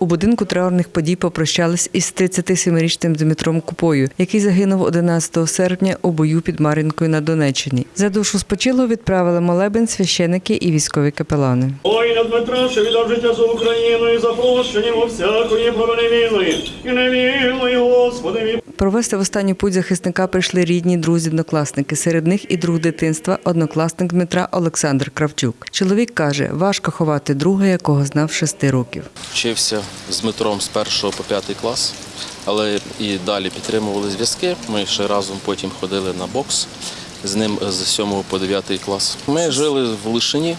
У будинку траурних подій попрощались із 37-річним Дмитром Купою, який загинув 11 серпня у бою під Мар'їнкою на Донеччині. За душу спочилу відправили молебен священики і військові капелани. Воїна Дмитра, що віддав життя за Україну і йому всякої провини і невільної, Господи. Провести в останню путь захисника прийшли рідні, друзі, однокласники. Серед них і друг дитинства, однокласник Дмитра Олександр Кравчук. Чоловік каже, важко ховати друга, якого знав шести років. Вчився з Дмитром з першого по п'ятий клас, але і далі підтримували зв'язки. Ми ще разом потім ходили на бокс з ним з 7 по 9 клас. Ми жили в Лишині,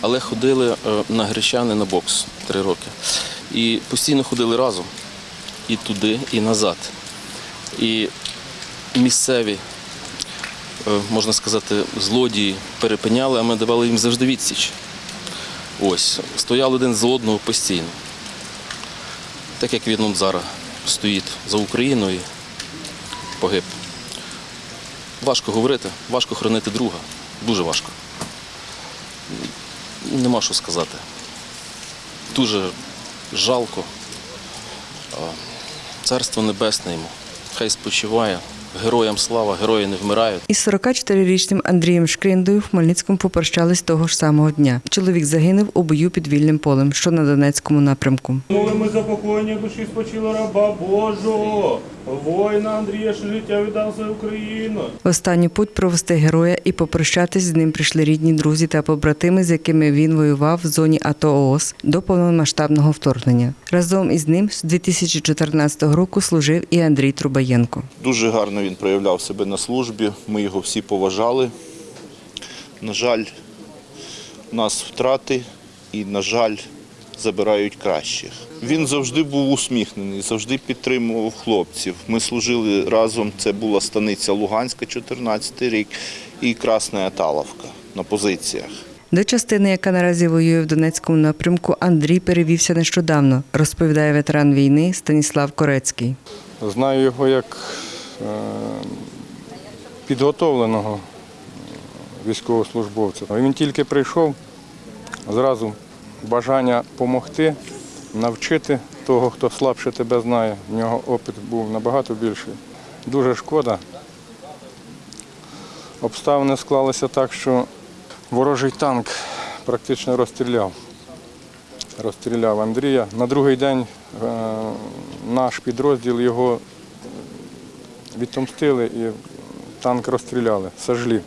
але ходили е, на Гречани на бокс три роки. І постійно ходили разом і туди, і назад. І місцеві, е, можна сказати, злодії перепиняли, а ми давали їм завжди відсіч. Ось, стояли один за одного постійно. Так як він зараз стоїть за Україною погиб. Важко говорити, важко хранити друга. Дуже важко. Нема що сказати. Дуже жалко. Царство небесне йому. Хай спочиває. Героям слава, герої не вмирають. Із 44-річним Андрієм Шкриндою в Хмельницькому попрощались того ж самого дня. Чоловік загинув у бою під вільним полем, що на Донецькому напрямку. Молимо за покоєння душі спочила раба Божого, воїна Андрія, що життя віддав за Україну. В останню путь провести героя і попрощатись з ним прийшли рідні друзі та побратими, з якими він воював в зоні АТО ООС до повномасштабного вторгнення. Разом із ним з 2014 року служив і Андрій Трубаєнко. Дуже гарно він проявляв себе на службі. Ми його всі поважали. На жаль, у нас втрати і, на жаль, забирають кращих. Він завжди був усміхнений, завжди підтримував хлопців. Ми служили разом. Це була станиця Луганська, 14 рік, і Красна Аталовка на позиціях. До частини, яка наразі воює в Донецькому напрямку, Андрій перевівся нещодавно, розповідає ветеран війни Станіслав Корецький. Знаю його як е, підготовленого військовослужбовця. Він тільки прийшов, зразу бажання допомогти, навчити того, хто слабше тебе знає. В нього опит був набагато більший. Дуже шкода. Обставини склалися так, що ворожий танк практично розстріляв. Розстріляв Андрія. На другий день е, наш підрозділ його відомстили і танк розстріляли, сожгли.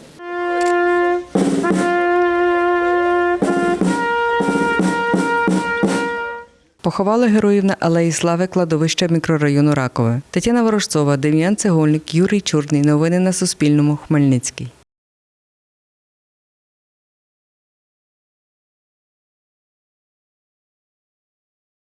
Поховали героїв на алеї Слави кладовища мікрорайону Ракове. Тетяна Ворожцова, Дем'ян Цегольник, Юрій Чорний. Новини на Суспільному. Хмельницький.